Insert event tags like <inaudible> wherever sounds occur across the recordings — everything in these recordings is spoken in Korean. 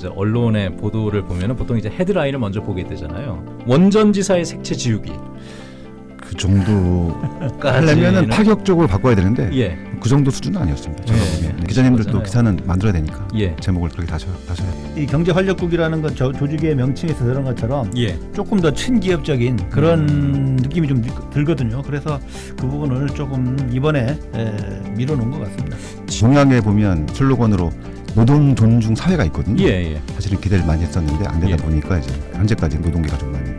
이제 언론의 보도를 보면은 보통 이제 헤드라인을 먼저 보게 되잖아요. 원전지사의 색채 지우기. 그 정도 하려면은 파격적으로 바꿔야 되는데 예. 그 정도 수준은 아니었습니다. 제가 예. 예. 기자님들도 맞아요. 기사는 만들어야 되니까 예. 제목을 그렇게 다셔 다셔야 돼요. 이 경제 활력국이라는 건 저 조직의 명칭에서 들은 것처럼 예. 조금 더 친기업적인 그런 느낌이 좀 들- 들거든요. 그래서 그 부분을 조금 이번에 에, 밀어놓은 것 같습니다. 공약에 보면 슬로건으로 노동 존중 사회가 있거든요. 예. 예. 사실은 기대를 많이 했었는데 안 되다 예. 보니까 이제 현재까지 노동계가 좀 많이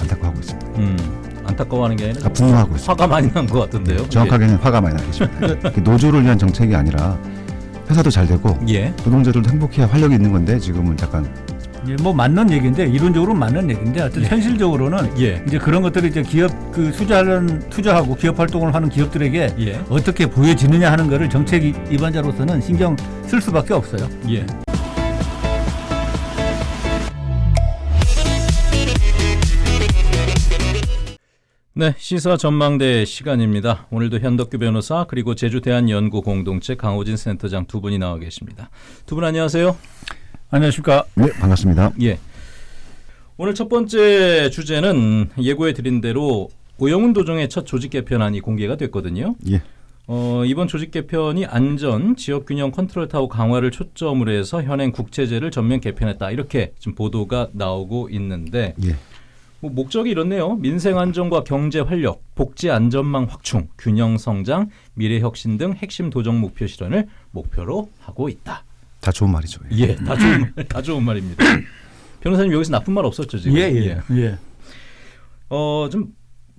안타까워하고 있습니다. 음. 안타까워하는 게 아니라 아, 분노하고 있습니다. 화가 많이 난 것 같은데요. 정확하게는 화가 많이 나 계십니다. 그 노조를 위한 정책이 아니라 회사도 잘 되고 예. 예. 노동자들도 행복해야 활력이 있는 건데 지금은 잠깐 예, 뭐 맞는 얘기인데 이론적으로 는 맞는 얘기인데 하여튼 예. 현실적으로는 예. 이제 그런 것들이 이제 기업 그 투자하는 투자하고 기업 활동을 하는 기업들에게 예. 어떻게 보여지느냐 하는 거를 정책 입안자로서는 신경 쓸 수밖에 없어요. 예. 네, 시사 전망대 시간입니다. 오늘도 현덕규 변호사 그리고 제주대한연구 공동체 강호진 센터장 두 분이 나와 계십니다. 두 분 안녕하세요. 안녕하십니까? 네 반갑습니다. 예. 오늘 첫 번째 주제는 예고해 드린 대로 오영훈 도정의 첫 조직 개편안이 공개가 됐거든요. 예. 어, 이번 조직 개편이 안전, 지역 균형 컨트롤 타워 강화를 초점으로 해서 현행 국체제를 전면 개편했다. 이렇게 지금 보도가 나오고 있는데 예. 뭐 목적이 이렇네요. 민생 안정과 경제 활력, 복지 안전망 확충, 균형 성장, 미래 혁신 등 핵심 도정 목표 실현을 목표로 하고 있다. 다 좋은 말이죠. 예. 예, 다 좋은 <laughs> 다 좋은 말입니다. 변호사님 여기서 나쁜 말 없었죠 지금? 예, 예, 예. 어, 좀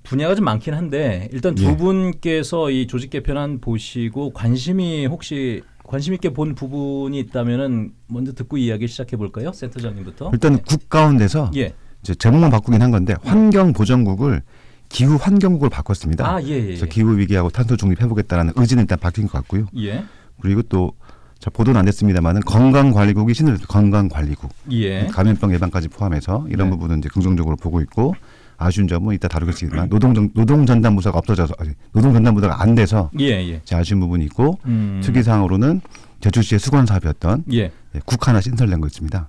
분야가 좀 많긴 한데 일단 두 예. 분께서 이 조직 개편안 보시고 관심이 혹시 관심 있게 본 부분이 있다면은 먼저 듣고 이야기 시작해 볼까요, 센터장님부터? 일단 국 가운데서 예. 이제 제목만 바꾸긴 한 건데 환경 보전국을 기후 환경국을 바꿨습니다. 아, 예, 예. 그래서 기후 위기하고 탄소 중립 해보겠다라는 의지는 일단 바뀐 것 같고요. 예. 그리고 또 자, 보도는 안 됐습니다만은 건강관리국이 신을 건강관리국 예. 감염병 예방까지 포함해서 이런 네. 부분은 이제 긍정적으로 보고 있고 아쉬운 점은 이따 다루겠지만 노동 노동 전담 부서가 없어져서 아니, 노동 전담 부서가 안 돼서 예, 예. 아쉬운 부분이 있고 음. 특이 사항으로는 제주시의 수건 사업이었던 예. 예, 국 하나 신설된 거 있습니다.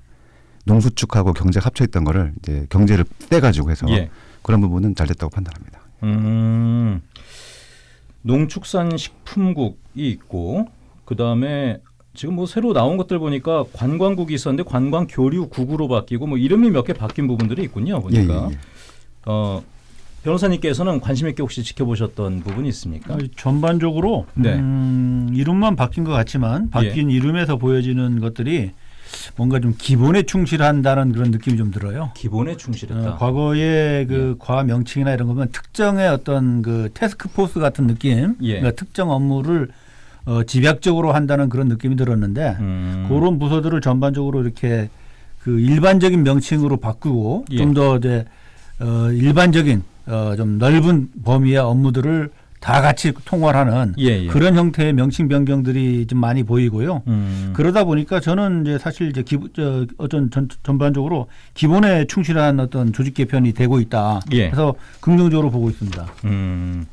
농수축하고 경제 합쳐 있던 거를 이제 경제를 떼가지고 해서 예. 그런 부분은 잘 됐다고 판단합니다. 음. 농축산식품국이 있고 그 다음에 지금 뭐 새로 나온 것들 보니까 관광국이 있었는데 관광교류국으로 바뀌고 뭐 이름이 몇 개 바뀐 부분들이 있군요. 예, 보니까. 예, 예. 어, 변호사님께서는 관심 있게 혹시 지켜보셨던 부분이 있습니까? 어, 전반적으로 네. 음, 이름만 바뀐 것 같지만 바뀐 이름에서 보여지는 것들이 뭔가 좀 기본에 충실한다는 그런 느낌이 좀 들어요. 기본에 충실했다. 어, 과거의 그과 명칭이나 이런 거면 특정의 어떤 그 태스크 포스 같은 느낌, 예. 그러니까 특정 업무를 어, 집약적으로 한다는 그런 느낌이 들었는데 음. 그런 부서들을 전반적으로 이렇게 그 일반적인 명칭으로 바꾸고 예. 좀더 이제 어, 일반적인 어, 좀 넓은 범위의 업무들을 다 같이 통괄하는 예, 예. 그런 형태의 명칭 변경들이 좀 많이 보이고요. 음. 그러다 보니까 저는 이제 사실 이제 기, 저, 어떤 전, 전반적으로 기본에 충실한 어떤 조직 개편이 되고 있다. 예. 그래서 긍정적으로 보고 있습니다. 음.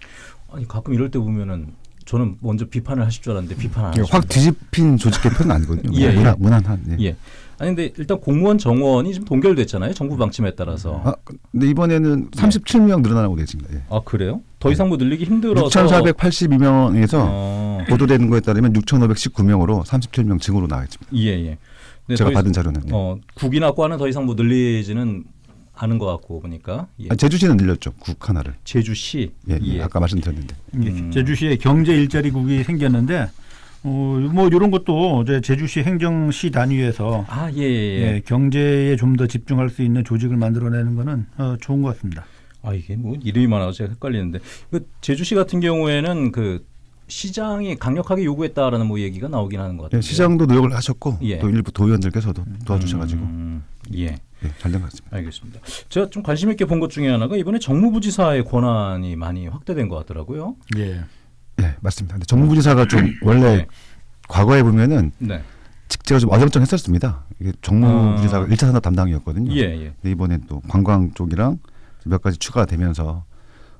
아니 가끔 이럴 때 보면은 저는 먼저 비판을 하실 줄 알았는데 비판 안 이게 하시고. 확 뒤집힌 조직 개편은 아니거든요. <laughs> 예, 무난, 예. 무난한. 예. 예. 아니 근데 일단 공무원 정원이 지금 동결됐잖아요. 정부 방침에 따라서. 아, 근데 이번에는 37명 늘어나고 되겠습니다. 예. 아 그래요? 더 이상 뭐 늘리기 힘들어서 6,482명에서 어, 보도되는 거에 따르면 6,519명으로 37명 증으로 나와 있습니다. 예 예. 근데 제가 받은 자료는. 예. 어 국이나 과는 더 이상 뭐 늘리지는 않은 것 같고 보니까 예. 아, 제주시는 늘렸죠. 국 하나를. 제주시 예, 예. 아까 말씀드렸는데. 음. 제주시에 경제 일자리국이 생겼는데 어, 뭐 이런 것도 이제 제주시 행정시 단위에서 아 예, 예, 예. 예, 경제에 좀 더 집중할 수 있는 조직을 만들어내는 거는 어, 좋은 것 같습니다. 아 이게 뭐 이름이 많아서 제가 헷갈리는데 그 제주시 같은 경우에는 그 시장이 강력하게 요구했다라는 뭐 얘기가 나오긴 하는 것 같아요. 예, 시장도 노력을 하셨고 예. 또 일부 도의원들께서도 도와주셔가지고 음, 예. 예, 잘된 것 같습니다. 알겠습니다. 제가 좀 관심 있게 본 것 중에 하나가 이번에 정무부지사의 권한이 많이 확대된 것 같더라고요. 예. 예, 맞습니다. 근데 정무부지사가 좀 원래 네. 과거에 보면은 네. 직제가 좀 어정쩡했었습니다. 이게 정무부지사가 아. 일 1차 산업 담당이었거든요. 예, 예. 근데 이번엔 또 관광 쪽이랑 몇 가지 추가가 되면서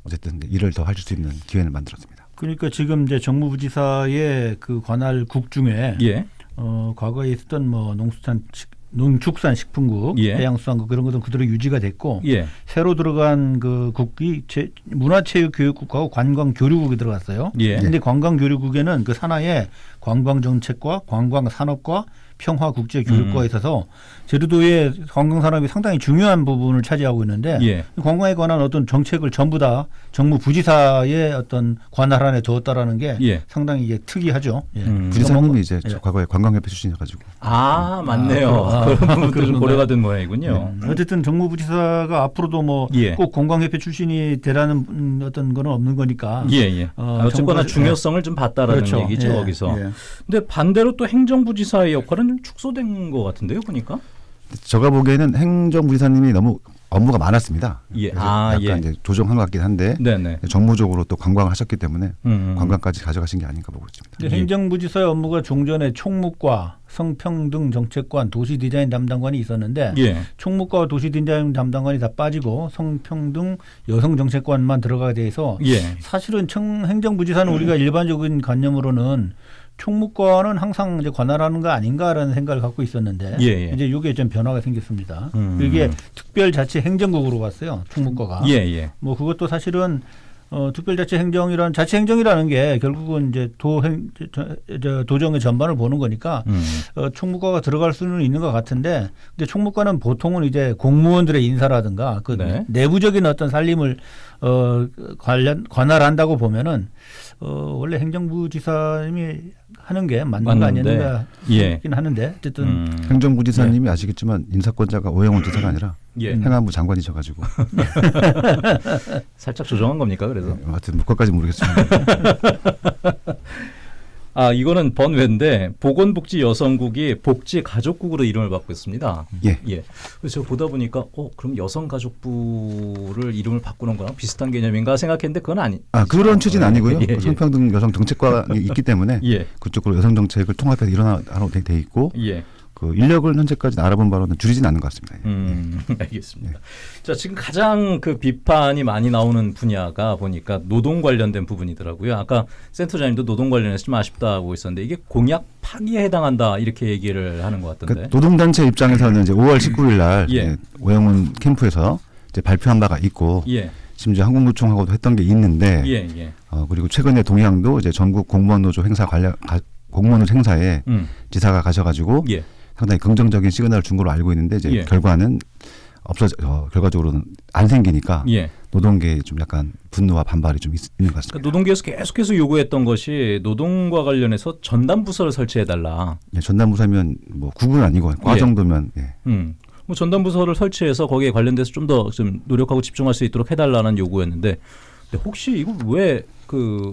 어쨌든 일을 더할수 있는 기회를 만들었습니다. 그러니까 지금 이제 정무부지사의 그 관할국 중에 예. 어, 과거에 있었던 뭐 농수산 농축산식품국, 예. 해양수산국 그런 것들은 그대로 유지가 됐고 예. 새로 들어간 그 국이 제- 문화체육교육국하고 관광교류국이 들어갔어요. 예. 근데 관광교류국에는 그 산하에 관광정책과 관광산업과 평화국제교류과가 음. 있어서 제주도의 관광산업이 상당히 중요한 부분을 차지하고 있는데 예. 관광에 관한 어떤 정책을 전부 다 정무 부지사의 어떤 관할 안에 두었다라는 게 예. 상당히 이게 특이하죠. 예. 음. 부지사님이 이제 예. 과거에 관광협회 출신이어가지고 아 맞네요. 아, <laughs> 그런 아, 그런 좀? 고려가 된 모양이군요. 네. 어쨌든 정무 부지사가 앞으로도 뭐꼭 예. 관광협회 출신이 되라는 음, 어떤 거는 없는 거니까. 예, 예. 어, 아, 어쨌거나 정부가- 중요성을 좀 봤다라는 그렇죠. 얘기죠 예, 거기서. 예. 근데 반대로 또 행정부지사의 역할은 좀 축소된 것 같은데요, 보니까. 제가 보기에는 행정부지사님이 너무 업무가 많았습니다. 예. 아, 약간 예. 이제 조정한 것 같긴 한데 네네. 정무적으로 또 관광을 하셨기 때문에 음. 관광까지 가져가신 게 아닌가 보고 있습니다. 예. 행정부지사의 업무가 종전에 총무과, 성평등 정책관, 도시디자인 담당관이 있었는데 예. 총무과 도시디자인 담당관이 다 빠지고 성평등 여성정책관만 들어가게 돼서 예. 사실은 청, 행정부지사는 우리가 일반적인 관념으로는 총무과는 항상 이제 관할하는 거 아닌가라는 생각을 갖고 있었는데 예, 예. 이제 이게 좀 변화가 생겼습니다. 음. 이게 특별자치 행정국으로 왔어요. 총무과가. 예, 예. 뭐 그것도 사실은 어, 특별자치행정이란 자치행정이라는 게 결국은 이제 도행 저, 저, 도정의 전반을 보는 거니까 음. 어, 총무과가 들어갈 수는 있는 것 같은데 근데 총무과는 보통은 이제 공무원들의 인사라든가 그 네. 내부적인 어떤 살림을 어, 관련 관할한다고 보면은 어, 원래 행정부지사님이 하는 게 맞는 거 맞는데, 아니었는가 예. 싶긴 하는데 어쨌든 음. 행정부지사님이 아시겠지만 인사권자가 오영훈 지사가 아니라 예. 행안부 장관이셔가지고 <laughs> 살짝 조정한 겁니까? 그래서. 네, 하여튼 뭐 그것까지 모르겠지만 <laughs> 아 이거는 번외인데 보건복지 여성국이 복지 가족국으로 이름을 바꿨 있습니다. 예. 예. 그래서 보다 보니까 어 그럼 여성가족부를 이름을 바꾸는 거랑 비슷한 개념인가 생각했는데 그건 아니. 아 그런 취지는 아니고요. 예, 예. 그 성평등 여성 정책관이 있기 때문에 <laughs> 예. 그쪽으로 여성 정책을 통합해서 일어나로 돼, 돼 있고 예. 그 인력을 현재까지 알아본 바로는 줄이진 않는 것 같습니다. 예. 음, <laughs> 알겠습니다. 자, 지금 가장 그 비판이 많이 나오는 분야가 보니까 노동 관련된 부분이더라고요. 아까 센터장님도 노동 관련해서 좀 아쉽다고 있었는데 이게 공약 파기에 해당한다 이렇게 얘기를 하는 것 같던데. 그러니까 노동단체 입장에서는 이제 5월 19일 날 예. 예, 오영훈 캠프에서 이제 발표한 바가 있고 예, 심지어 한국노총하고도 했던 게 있는데 예, 예. 어, 그리고 최근에 동양도 이제 전국 공무원 노조 행사 관련 가, 공무원 행사에 음, 지사가 가셔가지고 예, 상당히 긍정적인 시그널을 준 걸로 알고 있는데 이제 예. 결과는 없어 어, 결과적으로는 안 생기니까 예. 노동계에 좀 약간 분노와 반발이 좀 있, 는것 같습니다. 그러니까 노동계에서 계속해서 요구했던 것이 노동과 관련해서 전담 부서를 설치해 달라. 예, 전담부사면 뭐 국은 아니고 과 예. 정도면 예. 음. 뭐 전담 부서를 설치해서 거기에 관련돼서 좀더좀 노력하고 집중할 수 있도록 해달라는 요구였는데 혹시 이거 왜 그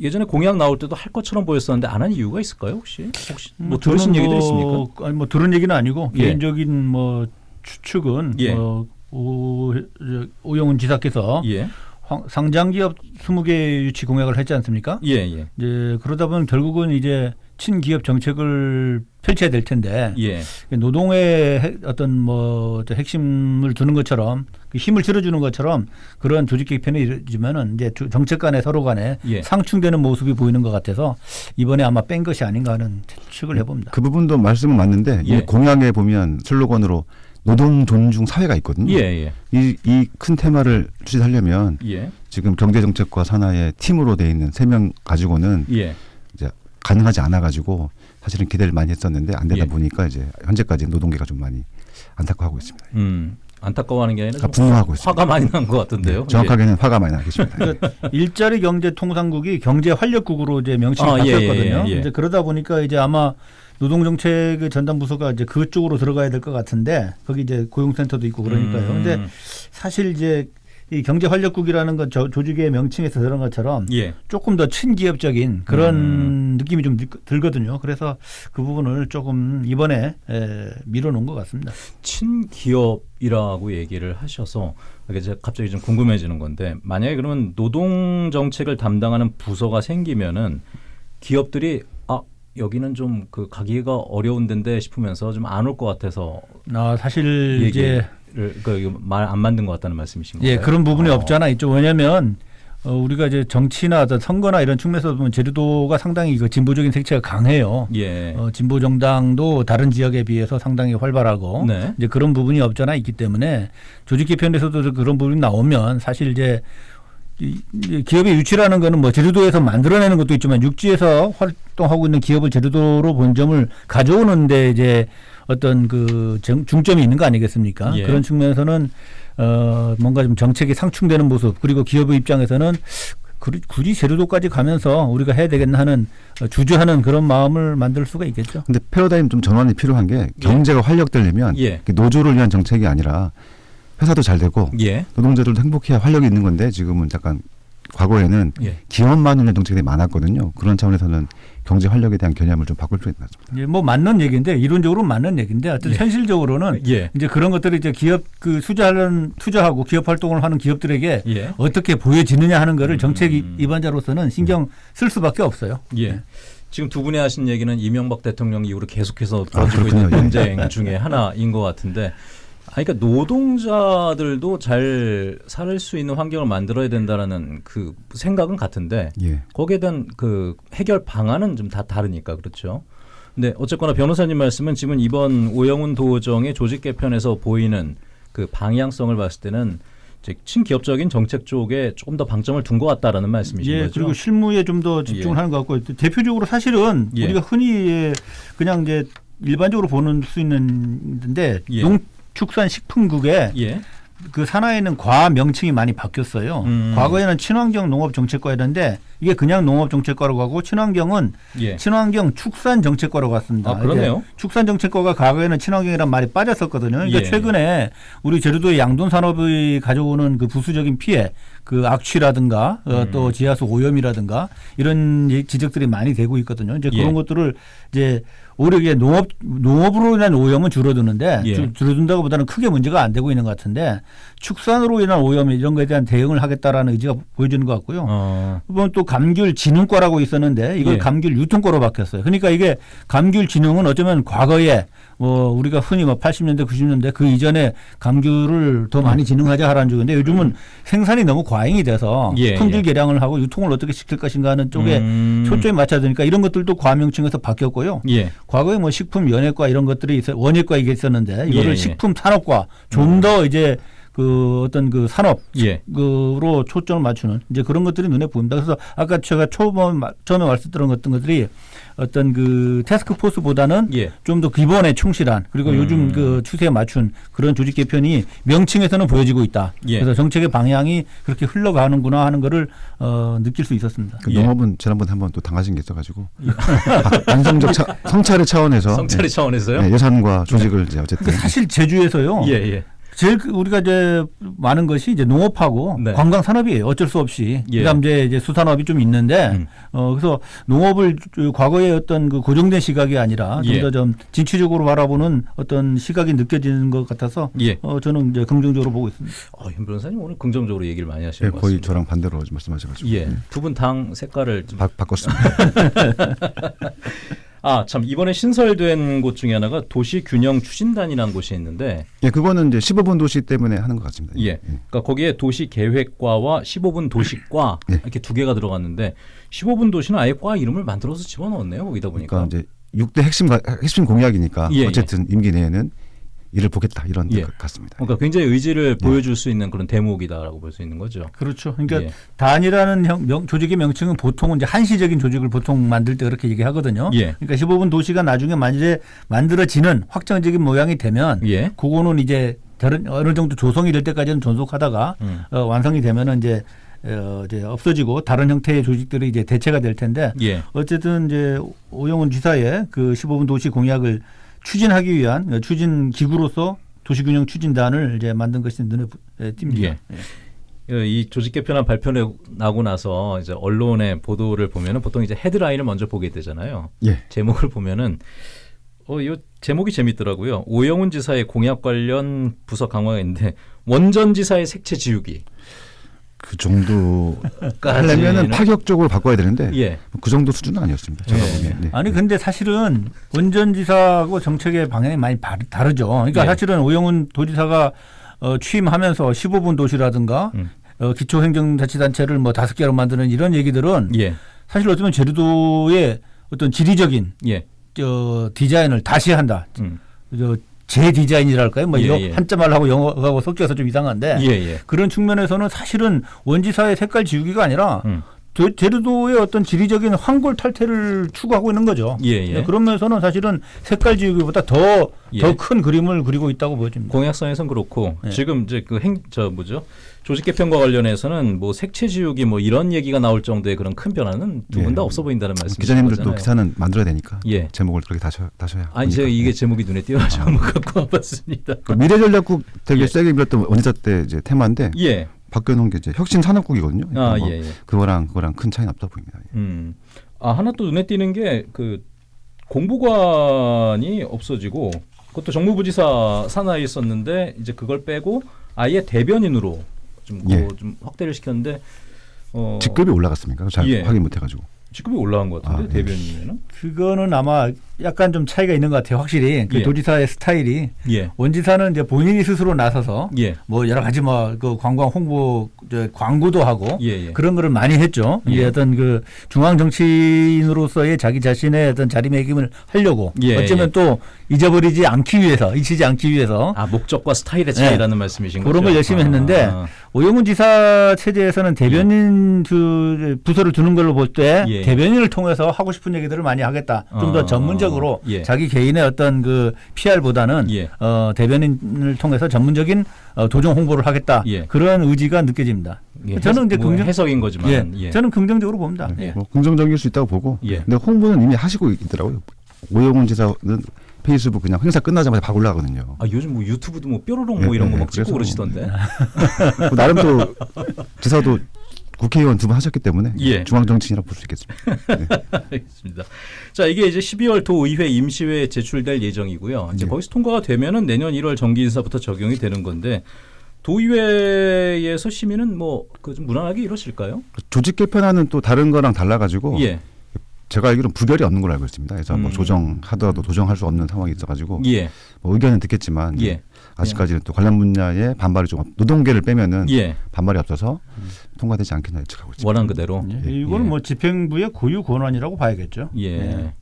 예전에 공약 나올 때도 할 것처럼 보였었는데 안 한 이유가 있을까요 혹시? 혹시 뭐 들으신 저는 얘기도 뭐, 있습니까? 아니 뭐 들은 얘기는 아니고 예. 개인적인 뭐 추측은 예. 뭐 오, 저, 오영훈 지사께서 예, 황- 상장 기업 20개 유치 공약을 했지 않습니까? 예, 예, 이제 그러다 보면 결국은 이제 친기업 정책을 펼쳐야 될 텐데 예, 노동의 핵- 어떤 뭐저 핵심을 두는 것처럼 그 힘을 실어주는 것처럼 그런 조직 개편이 이루어지면은 이제 주- 정책 간에 서로 간에 예. 상충되는 모습이 보이는 것 같아서 이번에 아마 뺀 것이 아닌가 하는 추측을 해봅니다. 그 부분도 말씀은 맞는데 예. 이 공약에 보면 슬로건으로 노동 존중 사회가 있거든요. 예, 예, 이이큰 테마를 추진하려면 예, 지금 경제 정책과 산하의 팀으로 돼 있는 세 명 가지고는 예. 가능하지 않아 가지고 사실은 기대를 많이 했었는데 안 되다 예. 보니까 이제 현재까지 노동계가 좀 많이 안타까워하고 있습니다. 음, 안타까워하는 게 아니라 아, 좀 분노하고 있습니다. 화가 많이 난 것 같은데요. 네, 정확하게는 화가 많이 나겠습니다. 그러니까 일자리 경제 통상국이 경제 활력국으로 이제 명칭이 아, 예, 바뀌었거든요. 예, 예. 이제 그러다 보니까 이제 아마 노동정책 전담 부서가 이제 그쪽으로 들어가야 될 것 같은데 거기 이제 고용센터도 있고 그러니까요. 음, 근데 사실 이제 이 경제 활력국이라는 건 저 조직의 명칭에서 들은 것처럼 예, 조금 더 친기업적인 그런 음. 느낌이 좀 들- 들거든요. 그래서 그 부분을 조금 이번에 에, 밀어놓은 것 같습니다. 친기업이라고 얘기를 하셔서 갑자기 좀 궁금해지는 건데 만약에 그러면 노동 정책을 담당하는 부서가 생기면은 기업들이 아 여기는 좀 그 가기가 어려운 데인데 싶으면서 좀 안 올 것 같아서 아, 사실 이제 얘기를 그 말안 만든 것 같다는 말씀이신 예, 건가요? 그런 부분이 어. 없잖아 있죠. 왜냐하면 어, 우리가 이제 정치나 어떤 선거나 이런 측면에서 보면 제주도가 상당히 그 진보적인 색채가 강해요. 예. 어, 진보 정당도 다른 지역에 비해서 상당히 활발하고 네. 이제 그런 부분이 없잖아 있기 때문에 조직 개편에서도 그런 부분이 나오면 사실 이제 기업의 유치라는 거는 뭐 제주도에서 만들어내는 것도 있지만 육지에서 활동하고 있는 기업을 제주도로 본점을 가져오는데 이제 어떤 그 정- 중점이 있는 거 아니겠습니까? 예. 그런 측면에서는 어 뭔가 좀 정책이 상충되는 모습 그리고 기업의 입장에서는 그- 굳이 제주도까지 가면서 우리가 해야 되겠나 하는 어, 주저하는 그런 마음을 만들 수가 있겠죠. 근데 패러다임 좀 전환이 필요한 게 경제가 활력되려면 예. 노조를 위한 정책이 아니라 회사도 잘 되고 예. 노동자들도 행복해야 활력이 있는 건데 지금은 잠깐 과거에는 예. 기업만 위한 정책이 많았거든요. 그런 차원에서는 경제 활력에 대한 개념을 좀 바꿀 필요 있다. 예, 뭐 맞는 얘기인데 이론적으로 맞는 얘기인데 어쨌든 예. 현실적으로는 예. 이제 그런 것들을 이제 기업 그 투자하는 투자하고 기업 활동을 하는 기업들에게 예. 어떻게 보여지느냐 하는 거를 정책 음. 입안자로서는 신경 쓸 수밖에 없어요. 예. 지금 두 분이 하신 얘기는 이명박 대통령 이후로 계속해서 벌어지고 그렇군요. 있는 예. 논쟁 중에 하나인 것 같은데, 아, 그러니까 노동자들도 잘 살 수 있는 환경을 만들어야 된다라는 그 생각은 같은데, 예. 거기에 대한 그 해결 방안은 좀 다 다르니까 그렇죠. 근데 어쨌거나 변호사님 말씀은 지금 이번 오영훈 도정의 조직 개편에서 보이는 그 방향성을 봤을 때는 이제 친기업적인 정책 쪽에 조금 더 방점을 둔 것 같다라는 말씀이신 예, 거죠. 그리고 실무에 좀 더 집중을 예. 하는 것 같고 대표적으로 사실은 예. 우리가 흔히 그냥 이제 일반적으로 보는 수 있는데 예. 농축산식품국에 예. 그 산하에는 과 명칭이 많이 바뀌었어요. 음. 과거에는 친환경 농업 정책과였는데 이게 그냥 농업 정책과로 가고 친환경은 예. 친환경 축산 정책과로 갔습니다. 아, 그러네요. 이제 축산 정책과가 과거에는 친환경이란 말이 빠졌었거든요. 그러니까 예. 최근에 우리 제주도의 양돈 산업이 가져오는 그 부수적인 피해, 그 악취라든가 어, 음. 또 지하수 오염이라든가 이런 이- 지적들이 많이 되고 있거든요. 이제 그런 예. 것들을 이제 오히려 이게 농업 농업으로 인한 오염은 줄어드는데 예. 줄- 줄어든다고보다는 크게 문제가 안 되고 있는 것 같은데 축산으로 인한 오염 이런 거에 대한 대응을 하겠다라는 의지가 보여지는 것 같고요. 어. 그건 또 감귤 진흥과라고 있었는데 이걸 예. 감귤 유통과로 바뀌었어요. 그러니까 이게 감귤 진흥은 어쩌면 과거에 뭐 우리가 흔히 뭐 80년대 90년대 그 이전에 감귤을 더 많이 진흥하자 하라는 쪽인데 요즘은 생산이 너무 과잉이 돼서 예, 품질 예. 개량을 하고 유통을 어떻게 시킬 것인가 하는 쪽에 음. 초점이 맞춰야 되니까 이런 것들도 과명칭에서 바뀌었고요. 예. 과거에 뭐 식품 연예과 이런 것들이 있어 원예과 이게 있었는데 이거를 예, 예. 식품 산업과 좀 더 이제 그 어떤 그 산업 예. 그로 초점을 맞추는 이제 그런 것들이 눈에 보입니다. 그래서 아까 제가 초범 처음에 말씀드린 어떤 것들이 어떤 그 태스크포스보다는 예. 좀더 기본에 충실한 그리고 음. 요즘 그 추세에 맞춘 그런 조직 개편이 명칭에서는 보여지고 있다. 예. 그래서 정책의 방향이 그렇게 흘러가는구나 하는 거를 어, 느낄 수 있었습니다. 그 예. 농업은 지난번에 한번 또 당하신 게 있어가지고 아, <laughs> 안성적 차, 성찰의 차원에서 성찰의 예, 차원에서요? 예, 예산과 조직을 이제 어쨌든 사실 제주에서요. 예, 예. 제일 그 우리가 이제 많은 것이 이제 농업하고 네. 관광 산업이에요. 어쩔 수 없이. 예. 그다음 이제 이제 수산업이 좀 있는데 음. 어 그래서 농업을 그 과거의 어떤 그 고정된 시각이 아니라 예. 좀더좀 진취적으로 바라보는 어떤 시각이 느껴지는 것 같아서 예. 어 저는 이제 긍정적으로 보고 있습니다. 어, 현 변호사님 오늘 긍정적으로 얘기를 많이 하시는 예, 것 거의 같습니다. 저랑 반대로 말씀하셔 가지고 예. 두 분 당 색깔을 좀 바, 바꿨습니다. <laughs> <laughs> 아, 참 이번에 신설된 곳 중에 하나가 도시 균형 추진단이라는 곳이 있는데 예, 그거는 이제 15분 도시 때문에 하는 것 같습니다. 예. 그러니까 거기에 도시 계획과와 15분 도시과 예. 이렇게 두 개가 들어갔는데 15분 도시는 아예 과 이름을 만들어서 집어넣었네요. 거기다 보니까. 그러니까 이제 6대 핵심 가- 핵심 공약이니까 예, 예. 어쨌든 임기 내에는 일을 보겠다 이런 예. 것 같습니다. 그러니까 굉장히 의지를 보여줄 수 있는 그런 대목이다라고 볼 수 있는 거죠. 그렇죠. 그러니까 예. 단이라는 형, 명, 조직의 명칭은 보통은 이제 한시적인 조직을 보통 만들 때 그렇게 얘기하거든요. 예. 그러니까 15분 도시가 나중에 만약에 만들어지는 확정적인 모양이 되면 예. 그거는 이제 다른 어느 정도 조성이 될 때까지는 존속하다가 음. 어, 완성이 되면은 이제 어, 이제 없어지고 다른 형태의 조직들이 이제 대체가 될 텐데 예. 어쨌든 이제 오영훈 지사의 그 15분 도시 공약을 추진하기 위한 어, 추진 기구로서 도시균형 추진단을 이제 만든 것이 눈에 부- 에, 띕니다. 예. 어, 이 조직 개편안 발표를 나고 나서 이제 언론의 보도를 보면은 보통 이제 헤드라인을 먼저 보게 되잖아요. 예. 제목을 보면은 어, 이 제목이 재밌더라고요. 오영훈 지사의 공약 관련 부서 강화가 있는데 원전 지사의 색채 지우기. 그 정도 까지는- 하려면은 파격적으로 바꿔야 되는데 예. 그 정도 수준은 아니었습니다. 제가 예. 보기엔. 네. 아니 근데 사실은 원전지사하고 정책의 방향이 많이 바- 다르죠. 그러니까 예. 사실은 오영훈 도지사가 어, 취임하면서 15분 도시라든가 음. 어, 기초행정자치단체를 뭐 다섯 개로 만드는 이런 얘기들은 예. 사실 어쩌면 제주도의 어떤 지리적인 예. 저 디자인을 다시 한다. 음. 저 재디자인이랄까요? 뭐 예, 예. 한자 말하고 영어하고 섞여서 좀 이상한데 예, 예. 그런 측면에서는 사실은 원지사의 색깔 지우기가 아니라 음. 제- 제주도의 어떤 지리적인 황골 탈퇴를 추구하고 있는 거죠. 예, 예. 네, 그런 면에서는 사실은 색깔 지우기보다 더 예. 더큰 그림을 그리고 있다고 보여집니다. 공약성에선 그렇고 네. 지금 이제 그 행 저 뭐죠 조직 개편과 관련해서는 뭐 색채 지우기 뭐 이런 얘기가 나올 정도의 그런 큰 변화는 두 분다 예. 없어 보인다는 말씀이신 기자님들도. 기사는 만들어야 되니까 예. 제목을 그렇게 다셔, 다셔야. 아니 제가. 이게 제목이 눈에 띄어서 한번 갖고 와봤습니다. 그 미래전략국 되게 예. 세게 밀었던 원지사 때 이제 테마인데 예. 바뀌어놓은 게 이제 혁신 산업국이거든요. 아 그러니까 뭐 예. 예. 그거랑 그거랑 큰 차이는 없다 보입니다. 예. 음. 아 하나 또 눈에 띄는 게 그 공보관이 없어지고 그것도 정무부지사 산하에 있었는데 이제 그걸 빼고 아예 대변인으로 좀, 예. 그거 좀 확대를 시켰는데 어, 직급이 올라갔습니까? 잘 예. 확인 못해가지고. 직급이 올라간 것 같은데 아, 예. 대변인에는 그거는 아마 약간 좀 차이가 있는 것 같아요. 확실히 그 예. 도지사의 스타일이 예. 원지사는 이제 본인이 스스로 나서서 예. 뭐 여러 가지 뭐 그 관광 홍보 저 광고도 하고 예, 예. 그런 거를 많이 했죠. 예. 어떤 그 중앙 정치인으로서의 자기 자신의 어떤 자리매김을 하려고 예, 어쩌면 예. 또 잊어버리지 않기 위해서 잊히지 않기 위해서 아 목적과 스타일의 차이라는 말씀이신 거죠. 그런 걸 열심히 아, 했는데 아. 오영훈 지사 체제에서는 대변인 그 부서를 두는 걸로 볼때 예. 대변인을 통해서 하고 싶은 얘기들을 많이 하겠다. 좀더 아, 전문적으로 예. 자기 개인의 어떤 그 PR보다는 예. 어, 대변인을 통해서 전문적인 어, 도정 홍보를 하겠다. 예. 그런 의지가 느껴집니다. 예, 저는 이제 뭐 긍정 해석인 거지만 예. 예. 저는 긍정적으로 봅니다. 네, 예. 뭐 긍정적일 수 있다고 보고. 예. 근데 홍보는 이미 하시고 있더라고요. 오영훈 지사는 페이스북 그냥 행사 끝나자마자 박 올라가거든요. 아 요즘 뭐 유튜브도 뭐 뾰로롱 예, 뭐 이런 예, 거막 찍고 그러시던데. 그 나름 또 지사도 국회의원 두 번 하셨기 때문에 예. 중앙정치인이라고 볼 수 있겠습니다. 알겠습니다. 자 이게 이제 12월 도의회 임시회에 제출될 예정이고요. 이제 예. 거기서 통과가 되면은 내년 1월 정기 인사부터 적용이 되는 건데 도의회에서 시민은 뭐그좀 무난하게 이러실까요? 조직 개편안은 또 다른 거랑 달라가지고 예, 제가 알기로는 부결이 없는 걸로 알고 있습니다. 그래서 뭐 음. 조정하더라도 조정할 수 없는 상황이 있어가지고 예, 뭐 의견은 듣겠지만 예. 아직까지는 또 관련 분야에 반발이 좀 없- 노동계를 빼면은 예. 반발이 없어서 통과되지 않겠나 예측하고 있습니다. 원한 그대로. 예. 예. 이거는 예. 뭐 집행부의 고유 권한이라고 봐야겠죠. 예. 예.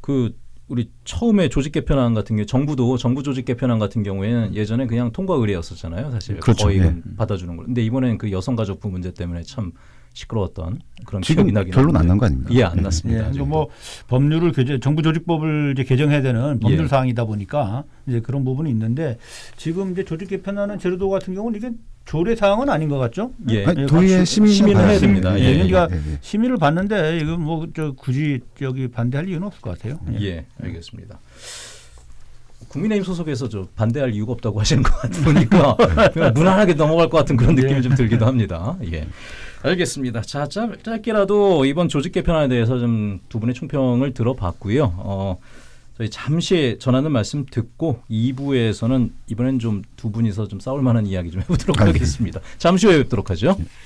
그 우리 처음에 조직 개편안 같은 경우 정부도 정부 조직 개편안 같은 경우에는 예전에 그냥 통과 의뢰였었잖아요. 사실 그렇죠. 거의 예. 받아주는 걸. 근데 이번에는 그 여성가족부 문제 때문에 참 시끄러웠던 그런 지금 기억이 나긴 결론 안. 난 거 아닙니까? 예, 안 예. 났습니다. 예, 뭐 법률을 개정, 정부 조직법을 이제 개정해야 되는 법률 예. 사항이다 보니까 이제 그런 부분이 있는데 지금 이제 조직 개편하는 제주도 같은 경우는 이게 조례 사항은 아닌 것 같죠? 예. 아니, 예, 도의회 박수- 시민은 시민은 봐야 해야. 됩니다. 예, 예, 예, 그러니까 예, 예. 심의를 봤는데 이거 뭐 저 굳이 여기 반대할 이유는 없을 것 같아요. 예, 알겠습니다. 국민의힘 소속에서 저 반대할 이유가 없다고 <laughs> 하시는 것 같으니까 무난하게 넘어갈 것 같은 그런 느낌이 예. 좀 들기도 합니다. 예. 알겠습니다. 자, 짧, 짧게라도 이번 조직 개편안에 대해서 좀 두 분의 총평을 들어봤고요. 어, 저희 잠시 전하는 말씀 듣고 2부에서는 이번엔 좀 두 분이서 좀 싸울 만한 이야기 좀 해보도록 아, 예. 하겠습니다. 잠시 후에 뵙도록 하죠.